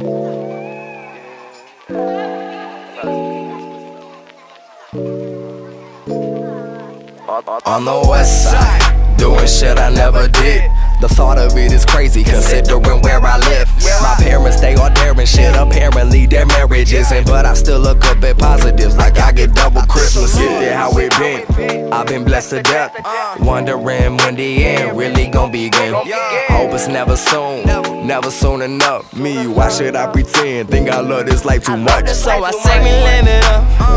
On the west side, doing shit I never did. The thought of it is crazy, considering where I live. My parents, they are daring shit. Apparently, their marriage isn't, but I still look up at positives like I get double Christmas. Get there how it been. I've been blessed to death. Wondering when the end really gon' begin. Hope it's never soon. Never soon enough. Me, why should I pretend? Think I love this life too much. So I say me live it up.